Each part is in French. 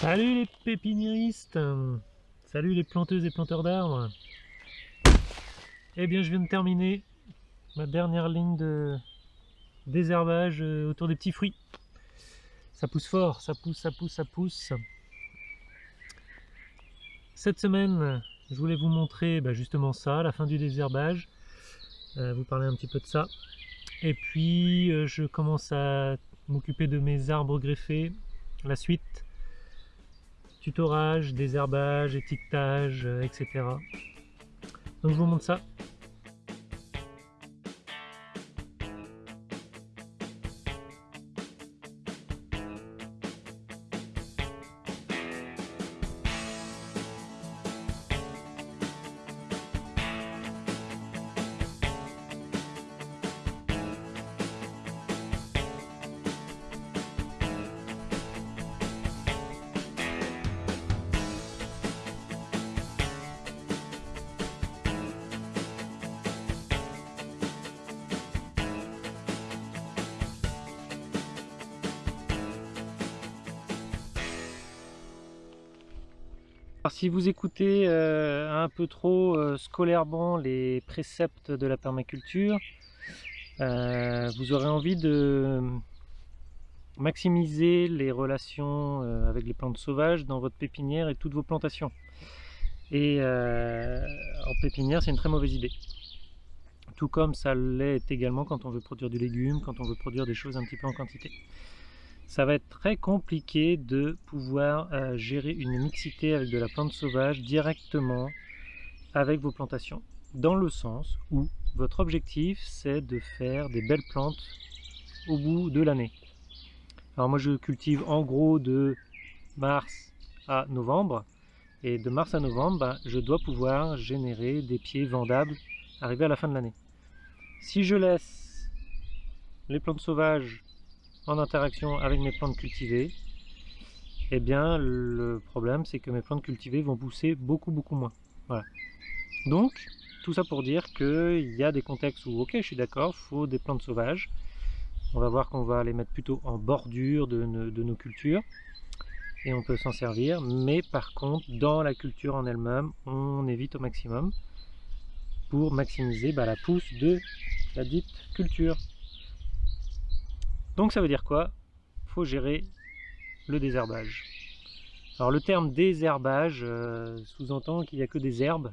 Salut les pépiniéristes Salut les planteuses et planteurs d'arbres Eh bien je viens de terminer ma dernière ligne de désherbage euh, autour des petits fruits. Ça pousse fort, ça pousse, ça pousse, ça pousse. Cette semaine, je voulais vous montrer bah, justement ça, la fin du désherbage. Euh, vous parler un petit peu de ça. Et puis euh, je commence à m'occuper de mes arbres greffés, la suite tutorage, désherbage, étiquetage, euh, etc. Donc je vous montre ça vous écoutez euh, un peu trop euh, scolairement les préceptes de la permaculture, euh, vous aurez envie de maximiser les relations avec les plantes sauvages dans votre pépinière et toutes vos plantations. Et en pépinière, c'est une très mauvaise idée. Tout comme ça l'est également quand on veut produire du légume, quand on veut produire des choses un petit peu en quantité ça va être très compliqué de pouvoir euh, gérer une mixité avec de la plante sauvage directement avec vos plantations. Dans le sens où votre objectif c'est de faire des belles plantes au bout de l'année. Alors moi je cultive en gros de mars à novembre et de mars à novembre ben, je dois pouvoir générer des pieds vendables arrivé à la fin de l'année. Si je laisse les plantes sauvages en interaction avec mes plantes cultivées, eh bien le problème c'est que mes plantes cultivées vont pousser beaucoup beaucoup moins. Voilà. Donc tout ça pour dire qu'il y a des contextes où ok je suis d'accord, faut des plantes sauvages. On va voir qu'on va les mettre plutôt en bordure de, nos cultures et on peut s'en servir. Mais par contre dans la culture en elle-même, on évite au maximum pour maximiser bah, la pousse de la dite culture. Donc ça veut dire quoi? Faut gérer le désherbage. Alors le terme désherbage euh, sous-entend qu'il n'y a que des herbes.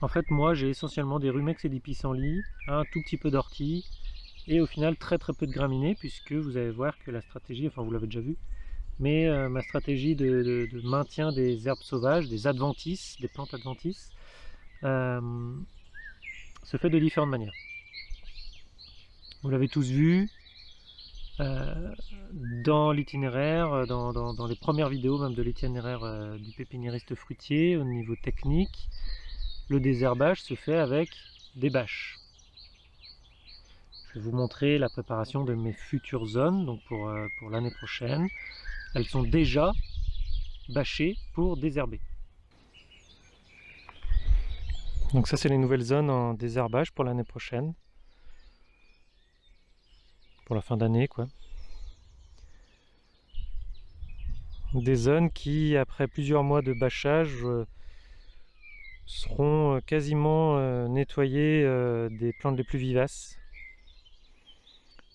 En fait moi j'ai essentiellement des rumex et des pissenlits, un tout petit peu d'ortie et au final très très peu de graminées puisque vous allez voir que la stratégie, enfin vous l'avez déjà vu, mais euh, ma stratégie de, maintien des herbes sauvages, des adventices, des plantes adventices, euh, se fait de différentes manières. Vous l'avez tous vu euh, dans l'itinéraire, dans, les premières vidéos même de l'itinéraire euh, du pépiniériste fruitier au niveau technique, le désherbage se fait avec des bâches. Je vais vous montrer la préparation de mes futures zones, donc pour, euh, pour l'année prochaine. Elles sont déjà bâchées pour désherber. Donc ça c'est les nouvelles zones en désherbage pour l'année prochaine pour la fin d'année quoi. Des zones qui, après plusieurs mois de bâchage, euh, seront euh, quasiment euh, nettoyées des plantes les plus vivaces.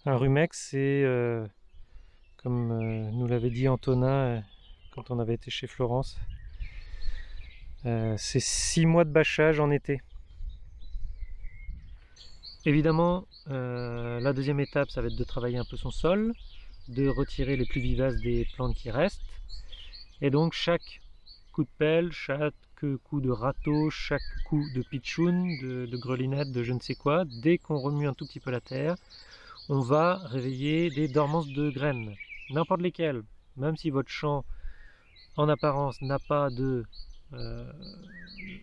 Un rumex, c'est, comme nous l'avait dit Antonin quand on avait été chez Florence, c'est six mois de bâchage en été. Évidemment, euh, la deuxième étape, ça va être de travailler un peu son sol, de retirer les plus vivaces des plantes qui restent. Et donc chaque coup de pelle, chaque coup de râteau, chaque coup de pitchoun, de, de grelinette, de je ne sais quoi, dès qu'on remue un tout petit peu la terre, on va réveiller des dormances de graines, n'importe lesquelles. Même si votre champ, en apparence, n'a pas de euh,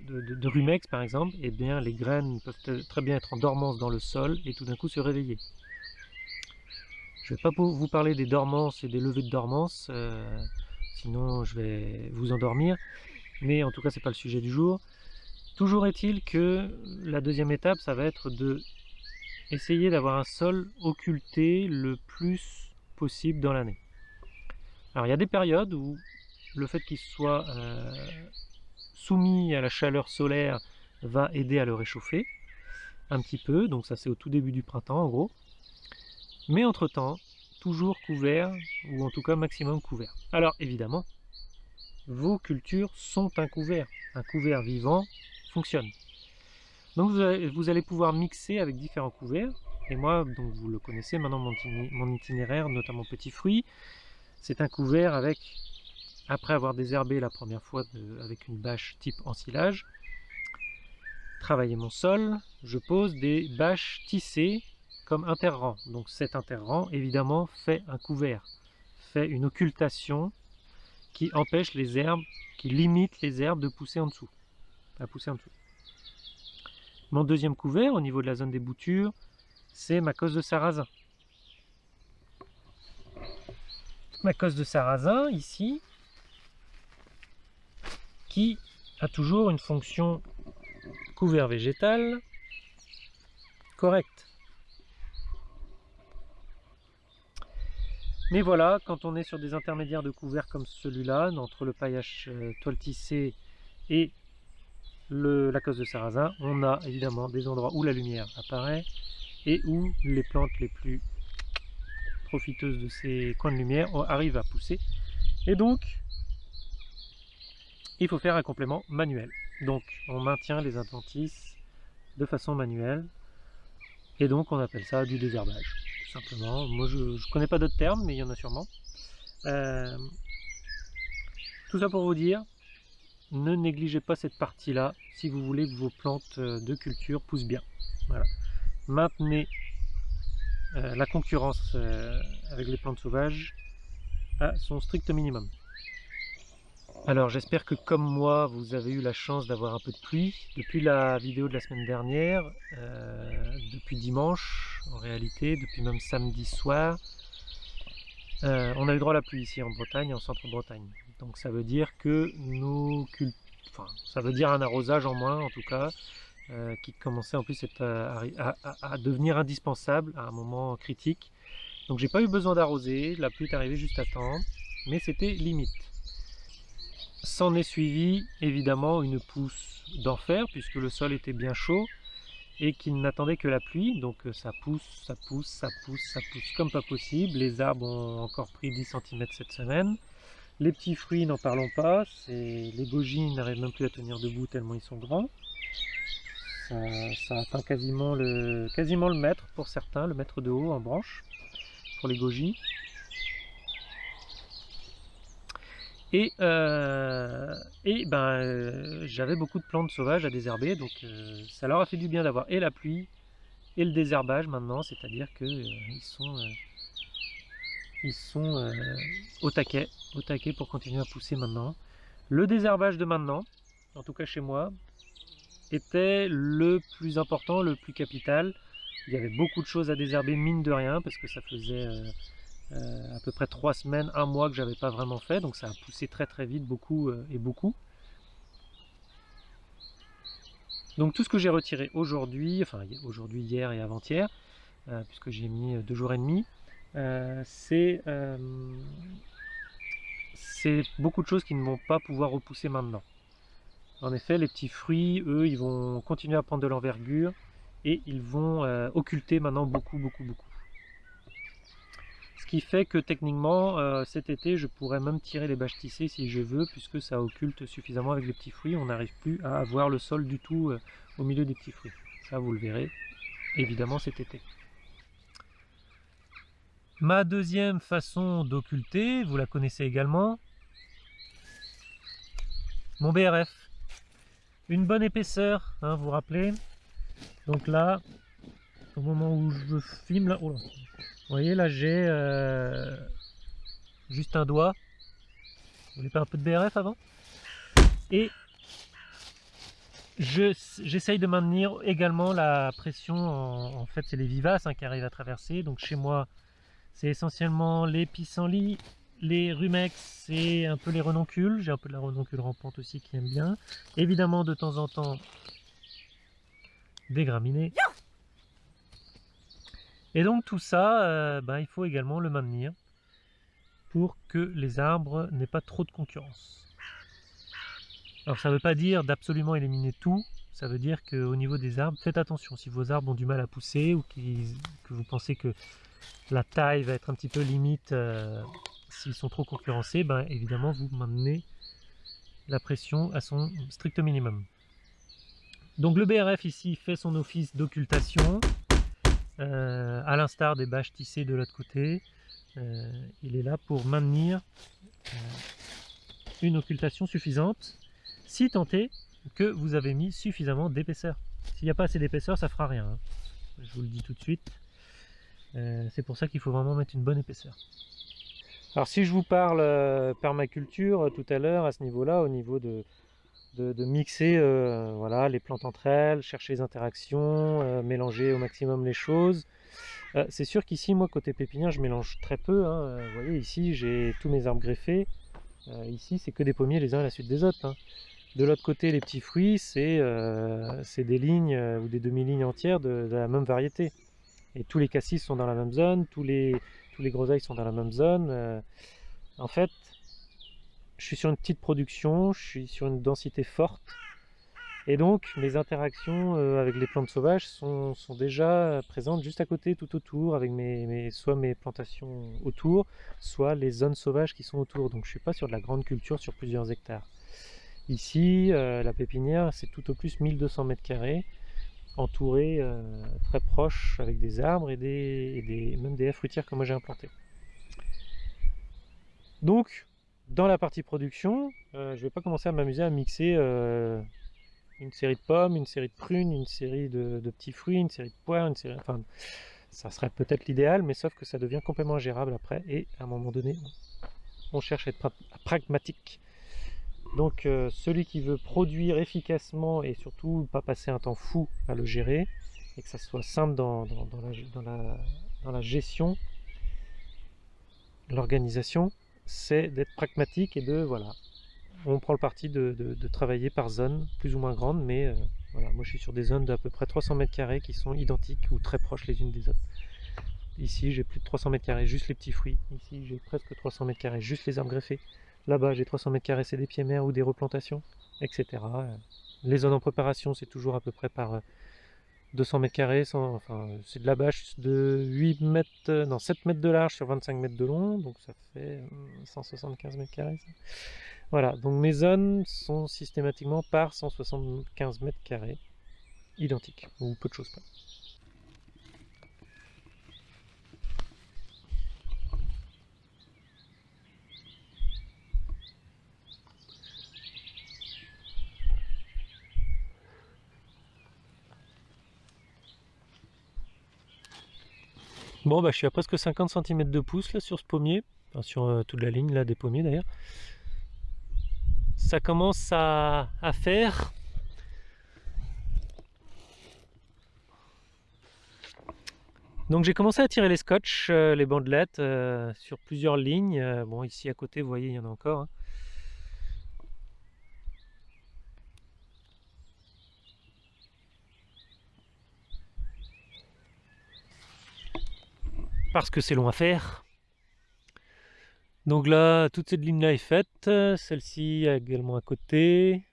de, rumex par exemple, eh bien les graines peuvent très bien être en dormance dans le sol et tout d'un coup se réveiller. Je ne vais pas vous parler des dormances et des levées de dormance, euh, sinon je vais vous endormir, mais en tout cas c'est pas le sujet du jour. Toujours est-il que la deuxième étape, ça va être de essayer d'avoir un sol occulté le plus possible dans l'année. Alors il y a des périodes où le fait qu'il soit euh, soumis à la chaleur solaire va aider à le réchauffer un petit peu, donc ça c'est au tout début du printemps en gros. Mais entre temps, toujours couvert, ou en tout cas maximum couvert. Alors évidemment, vos cultures sont un couvert. Un couvert vivant fonctionne. Donc vous allez, pouvoir mixer avec différents couverts. Et moi, donc vous le connaissez maintenant, mon, itinéraire, notamment petits fruits, c'est un couvert avec, après avoir désherbé la première fois avec une bâche type ensilage, travailler mon sol, je pose des bâches tissées comme interrang. Donc cet interrang, évidemment, fait un couvert, fait une occultation qui empêche les herbes, qui limite les herbes de pousser en dessous. À pousser en dessous. Mon deuxième couvert, au niveau de la zone des boutures, c'est ma cause de sarrasin. Ma cause de sarrasin, ici, qui a toujours une fonction couvert végétal correct. Mais voilà, quand on est sur des intermédiaires de couvert comme celui-là, entre le paillage euh, toile et la cause de sarrasin, on a évidemment des endroits où la lumière apparaît et où les plantes les plus profiteuses de ces coins de lumière arrivent à pousser. Et donc, il faut faire un complément manuel. Donc, on maintient les adventices de façon manuelle. Et donc, on appelle ça du désherbage, tout simplement. Moi, je ne connais pas d'autres termes, mais il y en a sûrement. Euh, tout ça pour vous dire, ne négligez pas cette partie-là si vous voulez que vos plantes euh, de culture poussent bien. Maintenez euh, la concurrence avec les plantes sauvages à son strict minimum. Alors j'espère que comme moi vous avez eu la chance d'avoir un peu de pluie. Depuis la vidéo de la semaine dernière, depuis dimanche en réalité, depuis même samedi soir, on a eu droit à la pluie ici en Bretagne, en centre-Bretagne. Donc ça veut dire que nous enfin, ça veut dire un arrosage en moins en tout cas, euh, qui commençait en plus à, devenir indispensable à un moment critique. Donc j'ai pas eu besoin d'arroser, la pluie est arrivée juste à temps, mais c'était limite. S'en est suivi évidemment une pousse d'enfer puisque le sol était bien chaud et qu'il n'attendait que la pluie, donc euh, ça pousse, ça pousse, ça pousse, ça pousse comme pas possible. Les arbres ont encore pris 10 cm cette semaine. Les petits fruits, n'en parlons pas, les goji n'arrivent même plus à tenir debout tellement ils sont grands. Ça, atteint quasiment le, quasiment le mètre pour certains, le mètre de haut en branche pour les goji. Et, euh, et ben, euh, j'avais beaucoup de plantes sauvages à désherber, donc euh, ça leur a fait du bien d'avoir et la pluie et le désherbage maintenant, c'est-à-dire qu'ils sont ils sont au taquet, au taquet pour continuer à pousser maintenant. Le désherbage de maintenant, en tout cas chez moi, était le plus important, le plus capital. Il y avait beaucoup de choses à désherber, mine de rien, parce que ça faisait euh, euh, à peu près trois semaines, un mois que j'avais pas vraiment fait, donc ça a poussé très très vite, beaucoup et beaucoup. Donc tout ce que j'ai retiré aujourd'hui, enfin aujourd'hui, hier et avant-hier, puisque j'ai mis deux jours et demi, euh, euh, c'est beaucoup de choses qui ne vont pas pouvoir repousser maintenant. En effet, les petits fruits, eux, ils vont continuer à prendre de l'envergure et ils vont euh, occulter maintenant beaucoup, beaucoup, beaucoup. Qui fait que techniquement, cet été, je pourrais même tirer les bâches tissées si je veux, puisque ça occulte suffisamment avec les petits fruits. On n'arrive plus à avoir le sol du tout au milieu des petits fruits. Ça, vous le verrez, évidemment, cet été. Ma deuxième façon d'occulter, vous la connaissez également, mon BRF. Une bonne épaisseur, hein, vous vous rappelez. Donc là, au moment où je filme, là, oh vous voyez là j'ai euh, juste un doigt. Vous voulez pas un peu de BRF avant? Et j'essaye de maintenir également la pression, en, fait c'est les vivaces hein, qui arrivent à traverser. Donc chez moi, c'est essentiellement les pissenlits, les rumex et un peu les renoncules. J'ai un peu de la renoncule rampante aussi qui aime bien. Évidemment, de temps en temps, des graminées. Et donc tout ça, euh, ben, il faut également le maintenir. pour que les arbres n'aient pas trop de concurrence. Alors ça ne veut pas dire d'absolument éliminer tout, ça veut dire qu'au niveau des arbres, faites attention. Si vos arbres ont du mal à pousser ou que vous pensez que la taille va être un petit peu limite euh, s'ils sont trop concurrencés, ben évidemment vous maintenez la pression à son strict minimum. Donc le BRF ici fait son office d'occultation, euh, à l'instar des bâches tissées de l'autre côté. Euh, il est là pour maintenir une occultation suffisante si tant est que vous avez mis suffisamment d'épaisseur. S'il n'y a pas assez d'épaisseur, ça fera rien. Hein. Je vous le dis tout de suite. Euh, c'est pour ça qu'il faut vraiment mettre une bonne épaisseur. Alors si je vous parle euh, permaculture euh, tout à l'heure, à ce niveau-là, au niveau de, de, mixer voilà, les plantes entre elles, chercher les interactions, mélanger au maximum les choses, c'est sûr qu'ici, moi, côté pépinière, je mélange très peu. Hein. Vous voyez, ici, j'ai tous mes arbres greffés. ici, c'est que des pommiers les uns à la suite des autres. Hein. De l'autre côté, les petits fruits, c'est euh, des lignes euh, ou des demi-lignes entières de, la même variété. Et tous les cassis sont dans la même zone, tous les, tous les groseilles sont dans la même zone. Euh. en fait, je suis sur une petite production, je suis sur une densité forte. Et donc, mes interactions avec les plantes sauvages sont, déjà présentes juste à côté, tout autour, avec soit mes plantations autour, soit les zones sauvages qui sont autour. Donc je ne suis pas sur de la grande culture sur plusieurs hectares. Ici, euh, la pépinière, c'est tout au plus 1200 mètres carrés, entouré euh, très proche avec des arbres et, des, même des haies fruitières que moi j'ai implantées. Donc, dans la partie production, euh, je ne vais pas commencer à m'amuser à mixer une série de pommes, une série de prunes, une série de, petits fruits, une série de poires, une série... Enfin, ça serait peut-être l'idéal, mais sauf que ça devient complètement ingérable après, et à un moment donné, on cherche à être pragmatique. Donc euh, celui qui veut produire efficacement et surtout pas passer un temps fou à le gérer et que ça soit simple dans, la, gestion, l'organisation, c'est d'être pragmatique et de voilà. On prend le parti de, travailler par zone, plus ou moins grande, mais euh, voilà, moi je suis sur des zones d'à peu près 300 mètres carrés qui sont identiques ou très proches les unes des autres. Ici j'ai plus de 300 mètres carrés, juste les petits fruits. Ici j'ai presque 300 mètres carrés, juste les arbres greffés. Là-bas, j'ai 300 mètres carrés, c'est des pieds mers ou des replantations, etc. Les zones en préparation, c'est toujours à peu près par 200 euh, mètres carrés. c'est de la bâche de 8 mètres, euh, non, 7 mètres de large sur 25 mètres de long, donc ça fait 175 euh, mètres carrés. Voilà, donc mes zones sont systématiquement par 175 mètres carrés, identiques, ou peu de choses près. Bon bah je suis à presque 50 cm de pouce là sur ce pommier, sur euh, toute la ligne là des pommiers d'ailleurs. Ça commence à, faire. Donc j'ai commencé à tirer les scotch, euh, les bandelettes euh, sur plusieurs lignes. bon ici à côté vous voyez il y en a encore. Hein. Parce que c'est long à faire. Donc là, toute cette ligne-là est faite, celle-ci également à côté.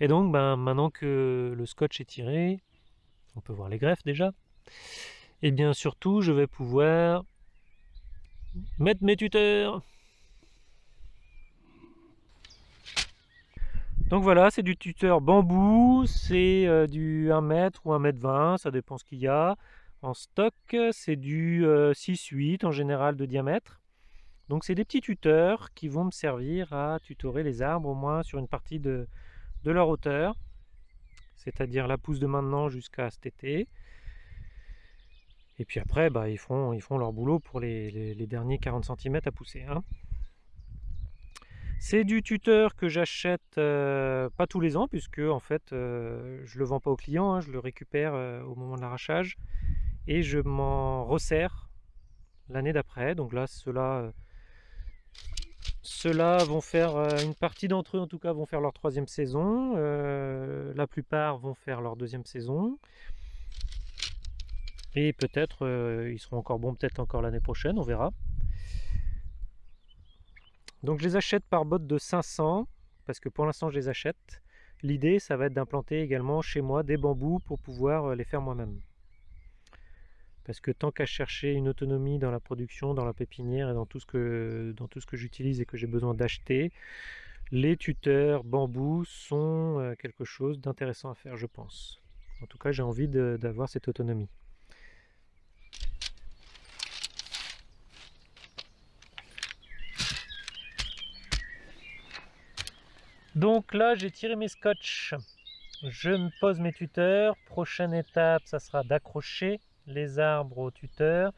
Et donc, ben, maintenant que le scotch est tiré, on peut voir les greffes déjà. Et bien surtout, je vais pouvoir mettre mes tuteurs. Donc voilà, c'est du tuteur bambou, c'est euh, du 1 mètre ou 1 mètre 20, ça dépend ce qu'il y a. Stock, c'est du 6-8 euh, en général de diamètre. Donc c'est des petits tuteurs qui vont me servir à tutorer les arbres au moins sur une partie de, leur hauteur. C'est-à-dire la pousse de maintenant jusqu'à cet été. Et puis après, bah, ils, font, ils font leur boulot pour les, derniers 40 cm à pousser. Hein. C'est du tuteur que j'achète euh, pas tous les ans, puisque en fait, euh, je le vends pas aux clients, hein, je le récupère au moment de l'arrachage et je m'en resserre l'année d'après. Donc là, ceux-là ceux vont faire, euh, une partie d'entre eux en tout cas, vont faire leur troisième saison. Euh, la plupart vont faire leur deuxième saison. Et peut-être, euh, ils seront encore bons, peut-être encore l'année prochaine, on verra. Donc je les achète par botte de 500, parce que pour l'instant je les achète. L'idée, ça va être d'implanter également chez moi des bambous pour pouvoir les faire moi-même. Parce que tant qu'à chercher une autonomie dans la production, dans la pépinière et dans tout ce que, dans tout ce que j'utilise et que j'ai besoin d'acheter, les tuteurs bambou sont euh, quelque chose d'intéressant à faire, je pense. En tout cas, j'ai envie d'avoir cette autonomie. Donc là, j'ai tiré mes scotch. Je me pose mes tuteurs. Prochaine étape, ça sera d'accrocher les arbres aux tuteurs.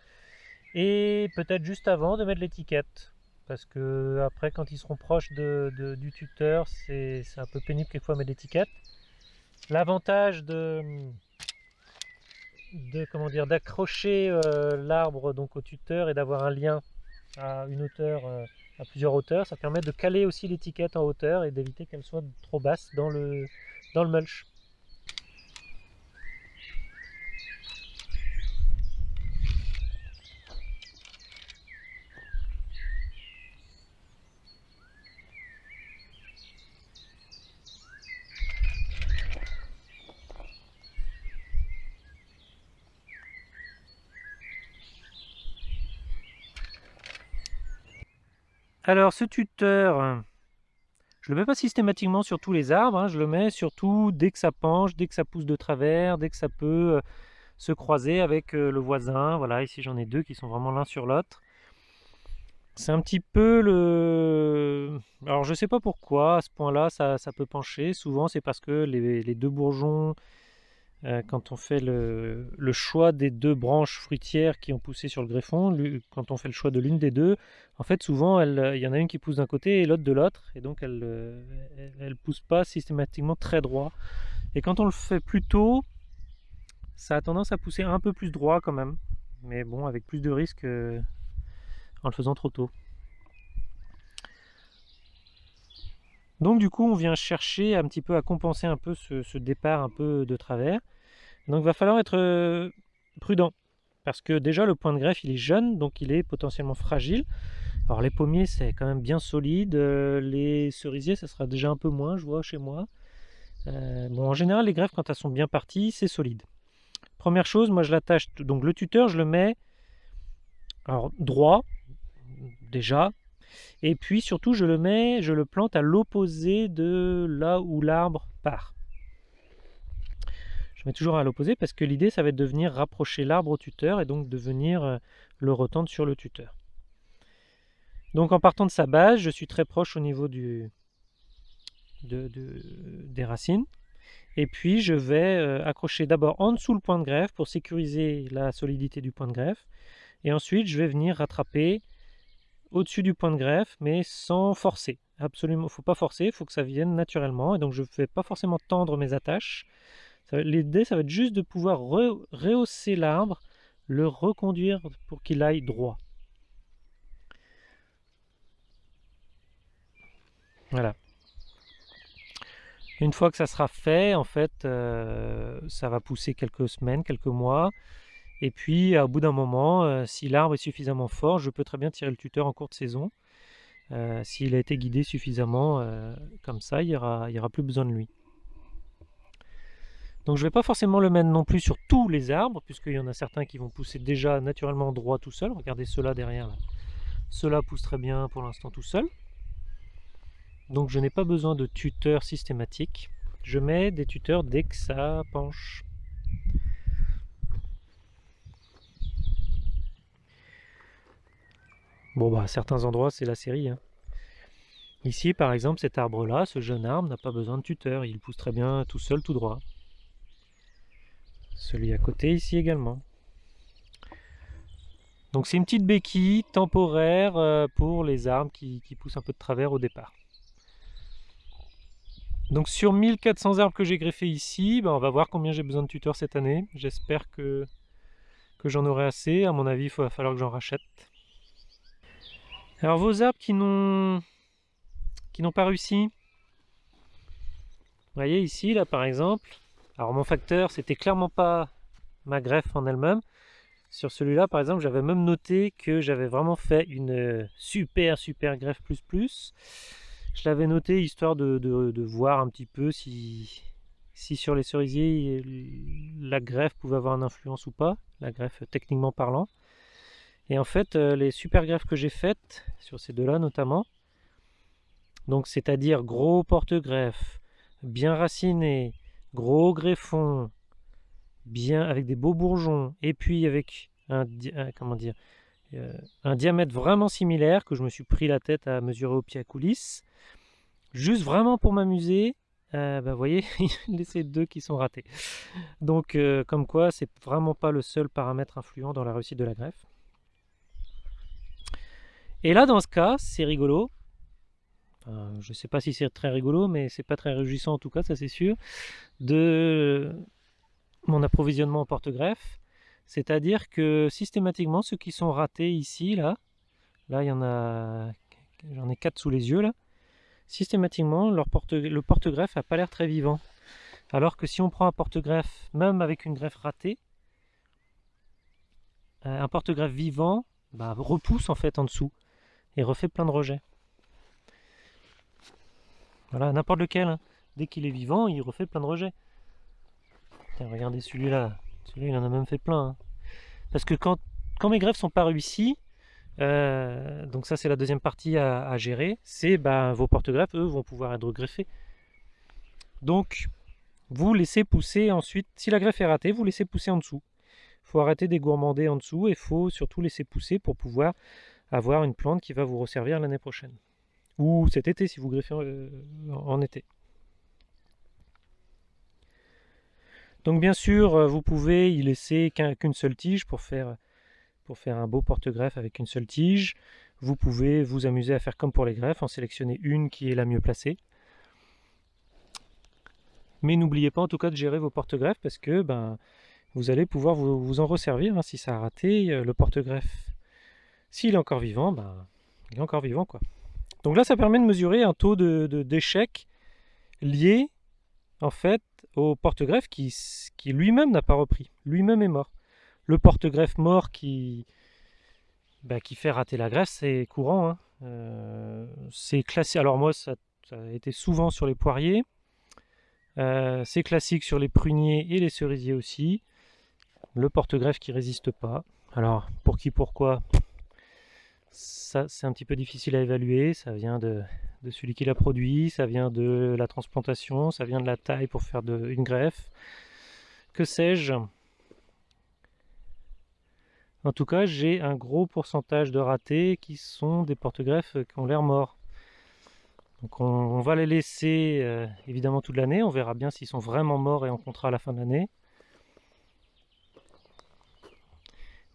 Et peut-être juste avant de mettre l'étiquette. Parce que après quand ils seront proches du tuteur c'est un peu pénible quelquefois mettre l'étiquette. L'avantage de, de comment dire d'accrocher euh, l'arbre donc au tuteur et d'avoir un lien à une hauteur euh, à plusieurs hauteurs ça permet de caler aussi l'étiquette en hauteur et d'éviter qu'elle soit trop basse dans le dans le mulch Alors ce tuteur, je le mets pas systématiquement sur tous les arbres, hein. je le mets surtout dès que ça penche, dès que ça pousse de travers, dès que ça peut euh, se croiser avec euh, le voisin. Voilà, ici j'en ai deux qui sont vraiment l'un sur l'autre. C'est un petit peu le... Alors je sais pas pourquoi, à ce point-là, ça, peut pencher. Souvent c'est parce que les deux bourgeons euh, quand on fait le, choix des deux branches fruitières qui ont poussé sur le greffon, quand on fait le choix de l'une des deux, en fait souvent il y en a une qui pousse d'un côté et l'autre de l'autre, et donc elle ne pousse pas systématiquement très droit. Et quand on le fait plus tôt, ça a tendance à pousser un peu plus droit quand même, mais bon avec plus de risques euh, en le faisant trop tôt. Donc du coup, on vient chercher un petit peu à compenser un peu ce, départ un peu de travers. Donc il va falloir être euh, prudent. Parce que déjà, le point de greffe, il est jeune, donc il est potentiellement fragile. Alors les pommiers, c'est quand même bien solide. Euh, les cerisiers, ça sera déjà un peu moins, je vois, chez moi. Euh, bon, en général, les greffes, quand elles sont bien parties, c'est solide. Première chose, moi je l'attache, donc le tuteur, je le mets alors droit, déjà, et puis surtout, je le mets, je le plante à l'opposé de là où l'arbre part. Je mets toujours à l'opposé parce que l'idée, ça va être de venir rapprocher l'arbre au tuteur et donc de venir euh, le retendre sur le tuteur. Donc en partant de sa base, je suis très proche au niveau des racines. Et puis je vais euh, accrocher d'abord en dessous le point de greffe pour sécuriser la solidité du point de greffe. Et ensuite je vais venir rattraper au-dessus du point de greffe, mais sans forcer. Absolument, faut pas forcer, faut que ça vienne naturellement. Et donc je ne vais pas forcément tendre mes attaches. L'idée, ça va être juste de pouvoir rehausser l'arbre, le reconduire pour qu'il aille droit. Voilà. Une fois que ça sera fait, en fait, euh, ça va pousser quelques semaines, quelques mois. Et puis, au bout d'un moment, euh, si l'arbre est suffisamment fort, je peux très bien tirer le tuteur en courte saison. Euh, s'il a été guidé suffisamment euh, comme ça, il n'y aura, plus besoin de lui. Donc je ne vais pas forcément le mettre non plus sur tous les arbres, puisqu'il y en a certains qui vont pousser déjà naturellement droit tout seul. Regardez ceux-là derrière. Ceux-là poussent très bien pour l'instant tout seul. Donc je n'ai pas besoin de tuteur systématique. Je mets des tuteurs dès que ça penche. Bon, bah, à certains endroits, c'est la série. Hein. Ici, par exemple, cet arbre-là, ce jeune arbre, n'a pas besoin de tuteur. Il pousse très bien tout seul, tout droit. Celui à côté, ici également. Donc c'est une petite béquille temporaire euh, pour les arbres qui, poussent un peu de travers au départ. Donc sur 1400 arbres que j'ai greffés ici, bah, on va voir combien j'ai besoin de tuteurs cette année. J'espère que, que j'en aurai assez. À mon avis, il va falloir que j'en rachète. Alors vos arbres qui n'ont qui n'ont pas réussi, vous voyez ici là par exemple, alors mon facteur c'était clairement pas ma greffe en elle-même, Sur celui-là, par exemple, j'avais même noté que j'avais vraiment fait une super, super greffe plus plus. Je l'avais noté histoire de, voir un petit peu si, si sur les cerisiers, la greffe pouvait avoir une influence ou pas, la greffe techniquement parlant. Et en fait, euh, les super greffes que j'ai faites, sur ces deux-là notamment, donc c'est-à-dire gros porte-greffe, bien raciné, gros greffon, bien avec des beaux bourgeons, et puis avec un, comment dire, euh, un diamètre vraiment similaire que je me suis pris la tête à mesurer au pied à coulisses, juste vraiment pour m'amuser. Euh, bah, vous voyez, il y deux qui sont ratés. Donc, comme quoi, c'est vraiment pas le seul paramètre influent dans la réussite de la greffe. Et là, dans ce cas, c'est rigolo. je sais pas si c'est très rigolo, mais c'est pas très réjouissant en tout cas, ça c'est sûr. De mon approvisionnement en porte-greffe. C'est-à-dire que systématiquement, ceux qui sont ratés ici, là, là, il y en a, j'en ai quatre sous les yeux, là, systématiquement, le porte-greffe n'a pas l'air très vivant. Alors que si on prend un porte-greffe, même avec une greffe ratée, euh, un porte-greffe vivant bah, repousse en fait en dessous et refait plein de rejets. Voilà, n'importe lequel. Hein. Dès qu'il est vivant, il refait plein de rejets regardez celui-là. Celui-là, il en a même fait plein. Hein. Parce que quand, quand mes greffes sont pas réussies, euh, donc ça c'est la deuxième partie à, gérer, c'est bah, vos porte-greffes, eux, vont pouvoir être greffés. Donc, vous laissez pousser ensuite, si la greffe est ratée, vous laissez pousser en dessous. Il faut arrêter des gourmander en dessous et il faut surtout laisser pousser pour pouvoir avoir une plante qui va vous resservir l'année prochaine. Ou cet été si vous greffez euh, en été. Donc bien sûr, euh, vous pouvez y laisser qu'une seule tige pour faire, un beau porte-greffe avec une seule tige. Vous pouvez vous amuser à faire comme pour les greffes, en sélectionner une qui est la mieux placée. Mais n'oubliez pas en tout cas de gérer vos porte-greffes parce que ben, vous allez pouvoir vous, en resservir hein, si ça a raté. Euh, le porte-greffe, s'il est encore vivant, ben, il est encore vivant. quoi. Donc là, ça permet de mesurer un taux d'échec de, lié en fait au porte-greffe qui, lui-même n'a pas repris. Lui-même est mort. Le porte-greffe mort qui, bah, qui fait rater la greffe, c'est courant. Hein. Euh, c'est classé. Alors moi, ça, a été souvent sur les poiriers. Euh, c'est classique sur les pruniers et les cerisiers aussi. Le porte-greffe qui résiste pas. Alors, pour qui, pourquoi? Ça, c'est un petit peu difficile à évaluer. Ça vient de, celui qui l'a produit, ça vient de la transplantation, ça vient de la taille pour faire une greffe, que sais-je? En tout cas, j'ai un gros pourcentage de ratés qui sont des porte-greffes qui ont l'air morts. Donc on, va les laisser euh, évidemment toute l'année, on verra bien s'ils sont vraiment morts et en contrat à la fin de l'année.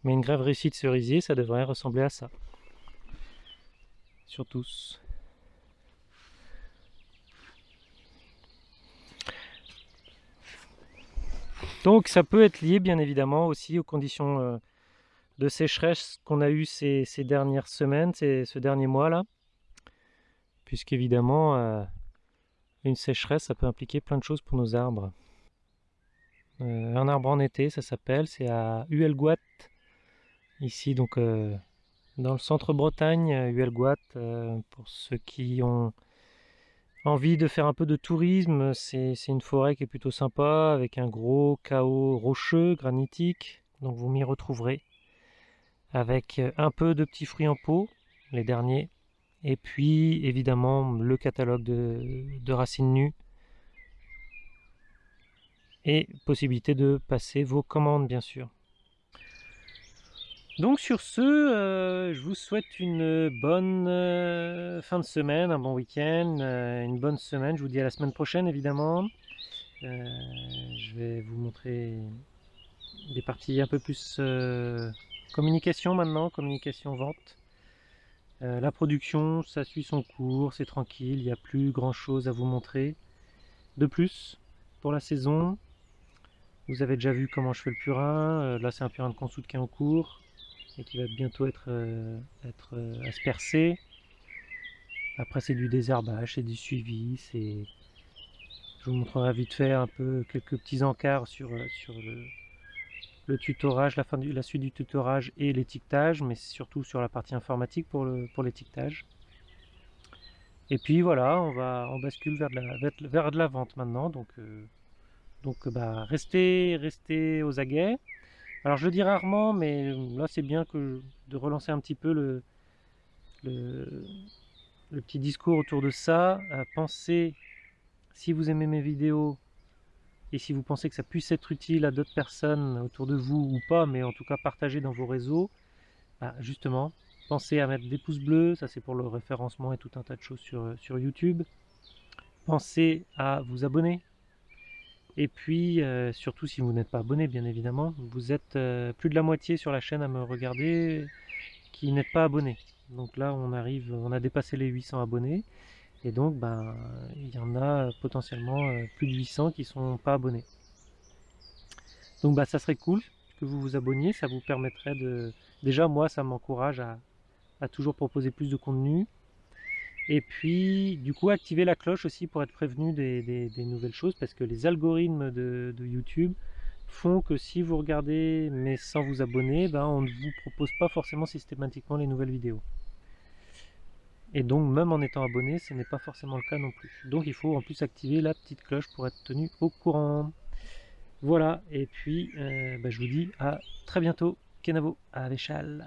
Mais une grève réussie de cerisier, ça devrait ressembler à ça. Tous. Donc ça peut être lié bien évidemment aussi aux conditions euh, de sécheresse qu'on a eu ces, dernières semaines, ce dernier mois là. Puisqu'évidemment, euh, une sécheresse, ça peut impliquer plein de choses pour nos arbres. Euh, un arbre en été, ça s'appelle, c'est à Huelguat, ici donc dans le centre Bretagne, Huelguat, pour ceux qui ont envie de faire un peu de tourisme, c'est une forêt qui est plutôt sympa, avec un gros chaos rocheux, granitique, donc vous m'y retrouverez, avec un peu de petits fruits en pot, les derniers, et puis évidemment le catalogue de, racines nues, et possibilité de passer vos commandes bien sûr. Donc sur ce, euh, je vous souhaite une bonne euh, fin de semaine, un bon week-end, euh, une bonne semaine. Je vous dis à la semaine prochaine évidemment. je vais vous montrer des parties un peu plus communication maintenant, communication vente. la production, ça suit son cours, c'est tranquille, il n'y a plus grand chose à vous montrer. De plus, pour la saison, vous avez déjà vu comment je fais le purin. là c'est un purin de consoude qui est en cours et qui va bientôt être, euh, euh, aspercé. Après c'est du désherbage, c'est du suivi. Je vous montrerai vite fait un peu quelques petits encarts sur, euh, le, tutorage, la, suite du tutorage et l'étiquetage, mais surtout sur la partie informatique pour l'étiquetage. et puis voilà, on bascule vers de la, vente maintenant, donc, bah, restez aux aguets. Alors je dis rarement, mais là c'est bien que de relancer un petit peu le, petit discours autour de ça. Pensez, si vous aimez mes vidéos, et si vous pensez que ça puisse être utile à d'autres personnes autour de vous ou pas, mais en tout cas partagez dans vos réseaux, bah, justement, pensez à mettre des pouces bleus, ça c'est pour le référencement et tout un tas de choses sur YouTube. Pensez à vous abonner. Et puis, euh, surtout si vous n'êtes pas abonné, bien évidemment, vous êtes euh, plus de la moitié sur la chaîne à me regarder qui n'êtes pas abonné. Donc là, on arrive, on a dépassé les 800 abonnés. Et donc, ben, il y en a potentiellement euh, plus de 800 qui sont pas abonnés. Donc, bah, ça serait cool que vous vous abonniez. Ça vous permettrait de... Déjà, moi, ça m'encourage à, toujours proposer plus de contenu. Et puis, du coup, activer la cloche aussi pour être prévenu des, nouvelles choses. Parce que les algorithmes de, YouTube font que si vous regardez mais sans vous abonner, ben, on ne vous propose pas forcément systématiquement les nouvelles vidéos. Et donc même en étant abonné, ce n'est pas forcément le cas non plus. Donc il faut en plus activer la petite cloche pour être tenu au courant. Voilà, et puis euh, bah, je vous dis à très bientôt. Kenavo à l'échelle.